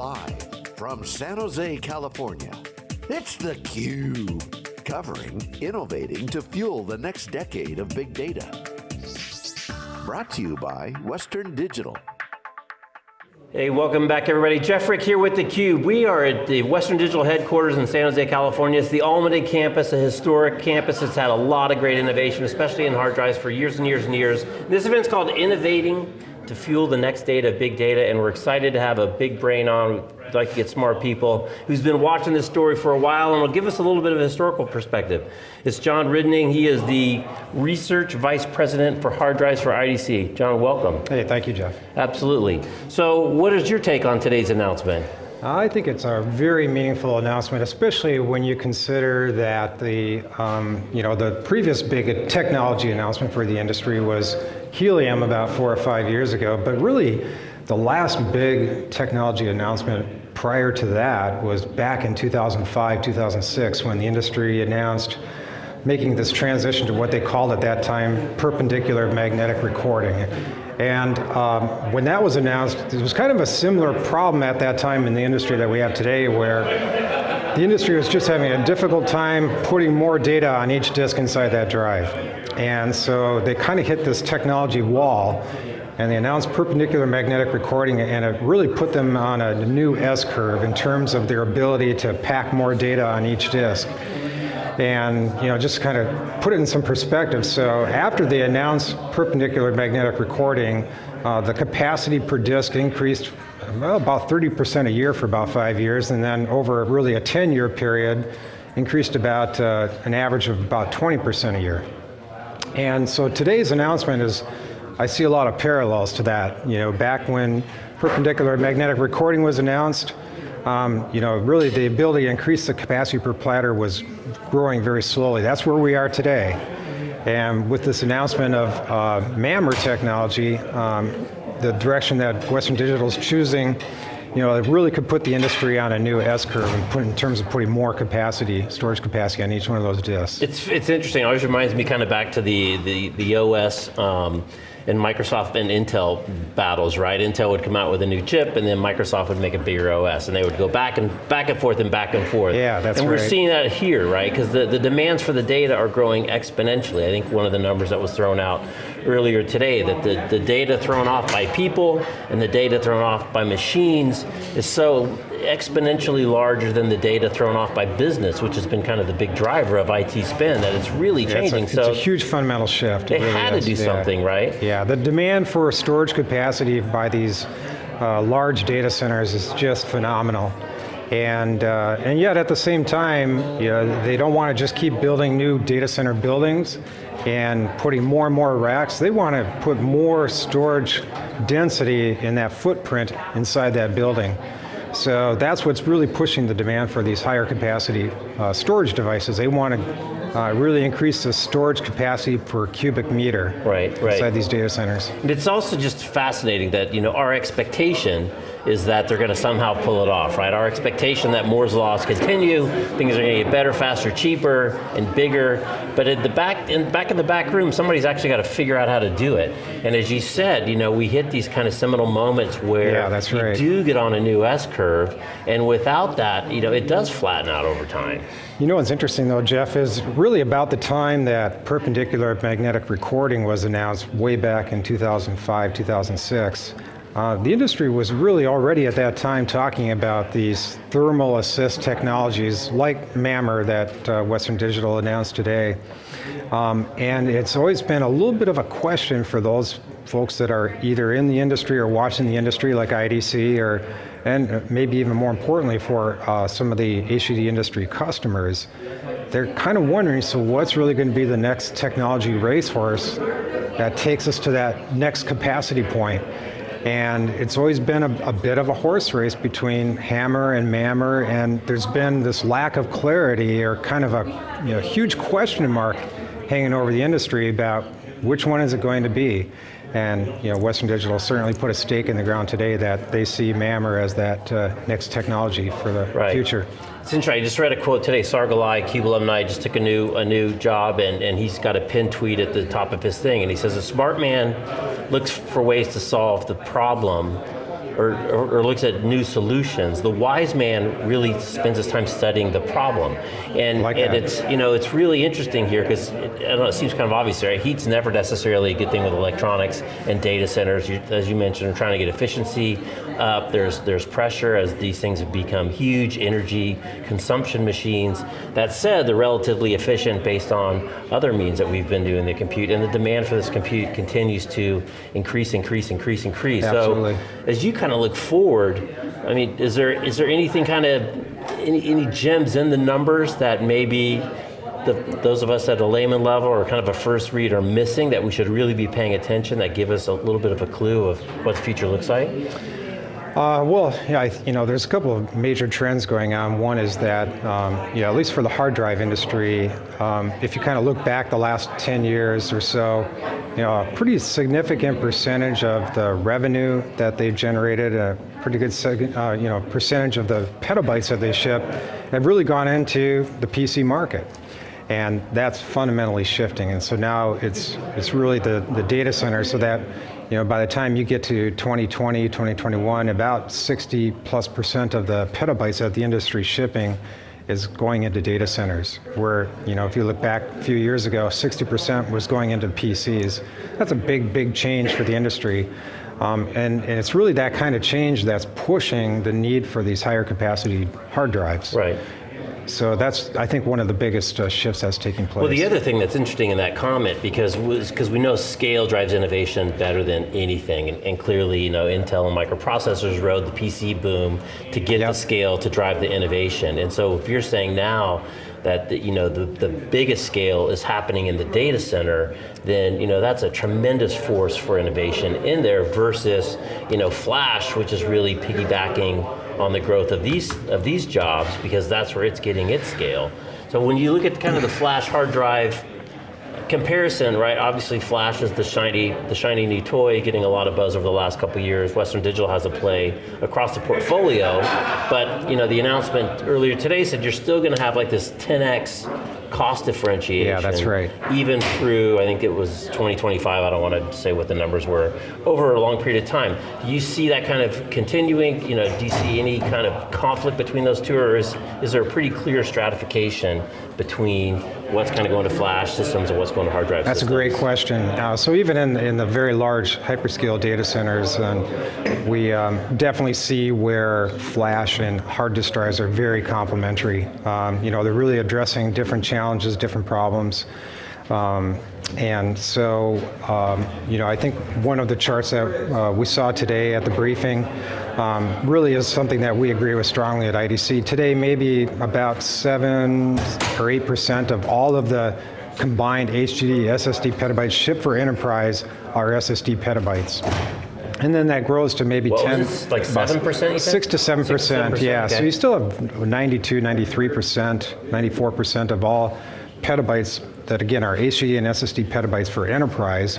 Live from San Jose, California, it's theCUBE. Covering, innovating to fuel the next decade of big data. Brought to you by Western Digital. Hey, welcome back everybody. Jeff Frick here with theCUBE. We are at the Western Digital headquarters in San Jose, California. It's the Almaden campus, a historic campus that's had a lot of great innovation, especially in hard drives for years and years and years. This event's called Innovating to Fuel the Next Data of Big Data, and we're excited to have a big brain on, We'd like to get smart people, who's been watching this story for a while and will give us a little bit of a historical perspective. It's John Rydning, he is the Research Vice President for Hard Drives for IDC. John, welcome. Hey, thank you, Jeff. Absolutely. So what is your take on today's announcement? I think it's a very meaningful announcement, especially when you consider that the, um, you know, the previous big technology announcement for the industry was helium about four or five years ago, but really the last big technology announcement prior to that was back in 2005, 2006, when the industry announced making this transition to what they called at that time perpendicular magnetic recording. And um, when that was announced, it was kind of a similar problem at that time in the industry that we have today where the industry was just having a difficult time putting more data on each disk inside that drive. And so they kind of hit this technology wall and they announced perpendicular magnetic recording and it really put them on a new S-curve in terms of their ability to pack more data on each disk. And you know, just kind of put it in some perspective. So after they announced perpendicular magnetic recording, uh, the capacity per disk increased well, about 30% a year for about five years, and then over really a 10-year period, increased about uh, an average of about 20% a year. And so today's announcement is I see a lot of parallels to that. You know, back when perpendicular magnetic recording was announced, um, you know, really the ability to increase the capacity per platter was growing very slowly. That's where we are today. And with this announcement of uh, MAMR technology, um, the direction that Western Digital is choosing, you know, it really could put the industry on a new S-curve in, in terms of putting more capacity, storage capacity on each one of those disks. It's, it's interesting, it always reminds me kind of back to the, the, the OS um, and Microsoft and Intel battles, right? Intel would come out with a new chip and then Microsoft would make a bigger OS and they would go back and back and forth and back and forth. Yeah, that's And we're seeing that here, right? Because the, the demands for the data are growing exponentially. I think one of the numbers that was thrown out earlier today, that the, the data thrown off by people and the data thrown off by machines is so exponentially larger than the data thrown off by business, which has been kind of the big driver of IT spend, that it's really Yeah, changing. It's a, so it's a huge fundamental shift. they It really had to is. do Yeah. something, right? Yeah, the demand for storage capacity by these uh, large data centers is just phenomenal. And, uh, and yet at the same time, you know, they don't want to just keep building new data center buildings and putting more and more racks. They want to put more storage density in that footprint inside that building. So that's what's really pushing the demand for these higher capacity uh, storage devices. They want to uh, really increase the storage capacity per cubic meter Right, right. inside these data centers. And It's also just fascinating that you know our expectation is that they're going to somehow pull it off, right? Our expectation that Moore's laws continue, things are going to get better, faster, cheaper, and bigger. But at the back, in back in the back room, somebody's actually got to figure out how to do it. And as you said, you know, we hit these kind of seminal moments where Yeah, that's you right. do get on a new S curve, and without that, you know, it does flatten out over time. You know what's interesting though, Jeff, is really about the time that perpendicular magnetic recording was announced way back in 2005, 2006. Uh, the industry was really already at that time talking about these thermal assist technologies like MAMR that uh, Western Digital announced today. Um, and it's always been a little bit of a question for those folks that are either in the industry or watching the industry like IDC or and maybe even more importantly for uh, some of the HDD industry customers, they're kind of wondering, so what's really going to be the next technology racehorse that takes us to that next capacity point? And it's always been a, a, bit of a horse race between HAMR and MAMR, and there's been this lack of clarity or kind of a you know, huge question mark hanging over the industry about which one is it going to be. And you know, Western Digital certainly put a stake in the ground today that they see MAMR as that uh, next technology for the right. future. It's interesting, I just read a quote today, Sargalai, CUBE alumni, just took a new, a new job and, and he's got a pinned tweet at the top of his thing and he says, a smart man looks for ways to solve the problem or, or, or, looks at new solutions, the wise man really spends his time studying the problem. And, like and that. it's, you know, it's really interesting here because it, it, seems kind of obvious, right? Heat's never necessarily a good thing with electronics and data centers. You, as you mentioned, are trying to get efficiency up. There's, there's pressure as these things have become huge energy consumption machines. That said, they're relatively efficient based on other means that we've been doing the compute, and the demand for this compute continues to increase, increase, increase, increase. Absolutely. So as you kind of look forward, I mean, is there is there anything kind of any, any gems in the numbers that maybe the, those of us at a layman level or kind of a first read are missing that we should really be paying attention that give us a little bit of a clue of what the future looks like? Uh, well, yeah, I, you know, there's a couple of major trends going on. One is that, um, at least for the hard drive industry, um, if you kind of look back the last 10 years or so, you know, a pretty significant percentage of the revenue that they've generated, a pretty good, uh, you know, percentage of the petabytes that they ship, have really gone into the PC market and that's fundamentally shifting. And so now it's it's really the, the data center so that you know, by the time you get to 2020, 2021, about 60 plus percent of the petabytes that the industry shipping is going into data centers, where, you know, if you look back a few years ago, 60% was going into PCs. That's a big, big change for the industry. Um, and, and, it's really that kind of change that's pushing the need for these higher capacity hard drives. Right. So that's, I think, one of the biggest uh, shifts that's taking place. Well, the other thing that's interesting in that comment, because because we know scale drives innovation better than anything, and, and, clearly, you know, Intel and microprocessors rode the PC boom to get yep. the scale to drive the innovation. And so, if you're saying now that the, you know the, the biggest scale is happening in the data center, then you know that's a tremendous force for innovation in there versus you know flash, which is really piggybacking on the growth of these of these jobs because that's where it's getting its scale. So when you look at kind of the flash hard drive comparison, right? Obviously, Flash is the shiny, the shiny new toy, getting a lot of buzz over the last couple years. Western Digital has a play across the portfolio, but you know, the announcement earlier today said you're still going to have like this 10x cost differentiation. Yeah, that's right. Even through, I think it was 2025. I don't want to say what the numbers were over a long period of time. Do you see that kind of continuing? You know, do you see any kind of conflict between those two, or is is there a pretty clear stratification between what's kind of going to flash systems and what's going to hard drive That's systems? a great question. Uh, so even in, in the very large hyperscale data centers, um, we um, definitely see where flash and hard disk drives are very complementary. Um, you know, they're really addressing different challenges, different problems. Um, and so, um, you know, I think one of the charts that uh, we saw today at the briefing um, really is something that we agree with strongly at IDC. Today, maybe about seven or eight percent of all of the combined HDD SSD petabytes shipped for enterprise are SSD petabytes. And then that grows to maybe what 10, like 7%? 6 to 7%, yeah. Okay. So you still have 92, 93%, 94% of all petabytes that again are HDD and SSD petabytes for enterprise,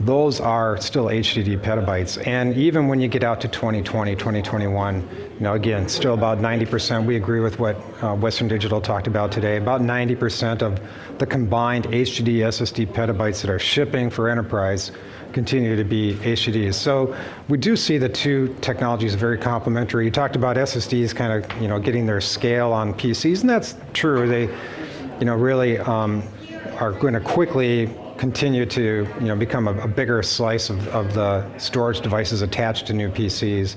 those are still HDD petabytes. And even when you get out to 2020, 2021, you know, again, still about 90%, we agree with what uh, Western Digital talked about today, about 90% of the combined HDD SSD petabytes that are shipping for enterprise continue to be HDDs. So we do see the two technologies very complementary. You talked about SSDs kind of, you know, getting their scale on PCs, and that's true. They, you know, really um, are going to quickly continue to you know, become a, a bigger slice of, of, the storage devices attached to new PCs.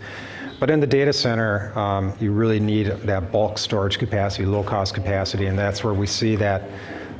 But in the data center, um, you really need that bulk storage capacity, low cost capacity, and that's where we see that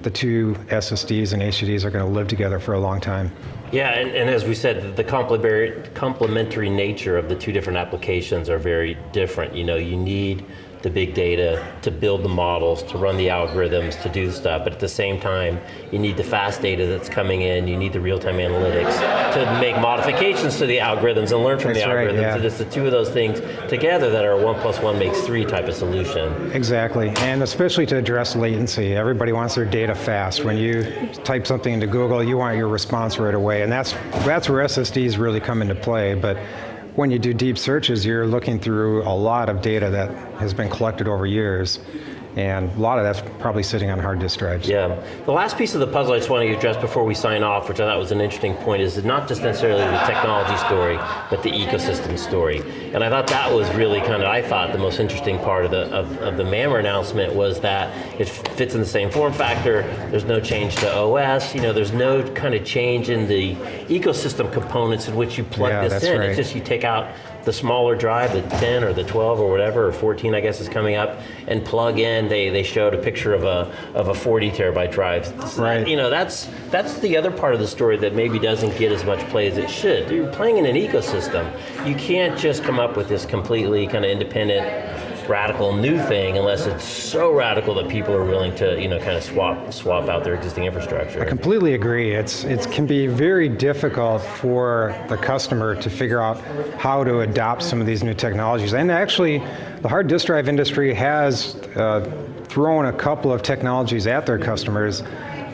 the two SSDs and HDDs are going to live together for a long time. Yeah, and, and, as we said, the complementary nature of the two different applications are very different. You know, you need the big data, to build the models, to run the algorithms, to do stuff. But at the same time, you need the fast data that's coming in, you need the real-time analytics to make modifications to the algorithms and learn from that's the algorithms. Right, yeah. So it's the two of those things together that are one plus one makes three type of solution. Exactly, and especially to address latency. Everybody wants their data fast. When you type something into Google, you want your response right away, and that's, that's where SSDs really come into play. But when you do deep searches, you're looking through a lot of data that has been collected over years. And a lot of that's probably sitting on hard disk drives. Yeah. The last piece of the puzzle I just want to address before we sign off, which I thought was an interesting point, is not just necessarily the technology story, but the ecosystem story. And I thought that was really kind of, I thought, the most interesting part of the, of, of the MAMR announcement was that it fits in the same form factor, there's no change to OS, you know, there's no kind of change in the ecosystem components in which you plug Yeah, this in. right. It's just you take out the smaller drive, the 10 or the 12 or whatever, or 14 I guess is coming up, and plug in, they, they showed a picture of a, of a 40 terabyte drive. So that- Right. you know, that's, that's the other part of the story that maybe doesn't get as much play as it should. You're playing in an ecosystem. You can't just come up with this completely kind of independent, radical new thing unless it's so radical that people are willing to, you know, kind of swap, swap out their existing infrastructure. I completely agree. It's it can be very difficult for the customer to figure out how to adopt some of these new technologies. And actually, the hard disk drive industry has uh, thrown a couple of technologies at their customers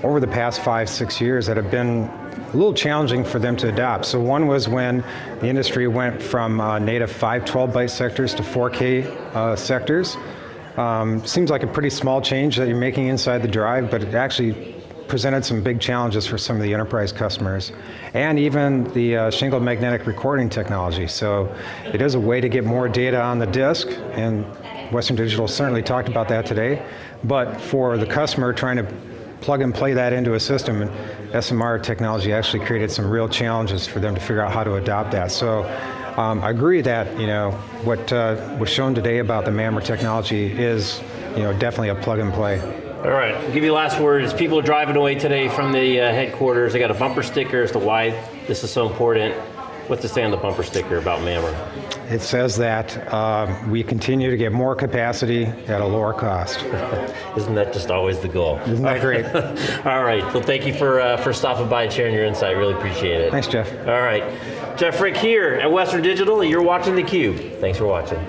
over the past five, six years that have been a little challenging for them to adopt. So one was when the industry went from uh, native 5 12-byte sectors to 4K uh, sectors. Um, seems like a pretty small change that you're making inside the drive, but it actually presented some big challenges for some of the enterprise customers, and even the uh, shingled magnetic recording technology. So it is a way to get more data on the disk, and Western Digital certainly talked about that today. But for the customer trying to plug and play that into a system, and SMR technology actually created some real challenges for them to figure out how to adopt that. So um, I agree that you know what uh, was shown today about the MAMR technology is you know definitely a plug and play. All right, I'll give you last words. People are driving away today from the uh, headquarters. They got a bumper sticker as to why this is so important. What's to say on the bumper sticker about MAMR? It says that um, we continue to get more capacity at a lower cost. Isn't that just always the goal? Isn't that great? All right, well thank you for, uh, for stopping by and sharing your insight. Really appreciate it. Thanks, Jeff. All right, Jeff Frick here at Western Digital. You're watching theCUBE. Thanks for watching.